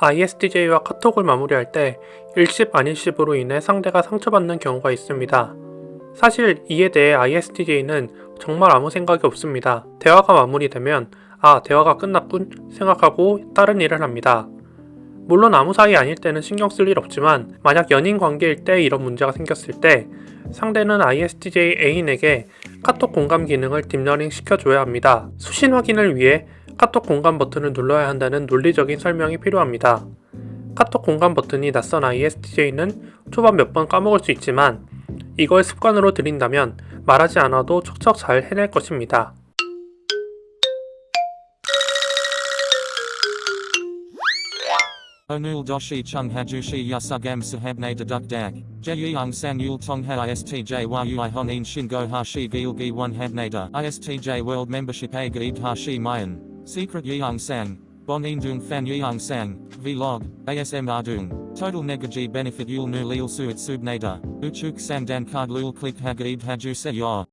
ISTJ와 카톡을 마무리할 때 읽씹 안읽씹으로 인해 상대가 상처받는 경우가 있습니다. 사실 이에 대해 ISTJ는 정말 아무 생각이 없습니다. 대화가 마무리되면 아 대화가 끝났군 생각하고 다른 일을 합니다. 물론 아무 사이 아닐 때는 신경 쓸 일 없지만 만약 연인 관계일 때 이런 문제가 생겼을 때 상대는 ISTJ 애인에게 카톡 공감 기능을 deep learning 시켜줘야 합니다. 수신 확인을 위해 카톡 공감 버튼을 눌러야 한다는 논리적인 설명이 필요합니다. 카톡 공감 버튼이 낯선 ISTJ는 초반 몇 번 까먹을 수 있지만 이걸 습관으로 들인다면 말하지 않아도 척척 잘 해낼 것입니다. Chung hajushi yasugam sahabne deduk dak. Jeyung sang yul tong ha istj a gaid hashi mayan. Secret yeung sang. Bon indung fan yeung sang. Vlog. ASM ardung. Total negaji benefit yul nu lil suit subnada. Uchuk sang dan card lul click hagaid haju se.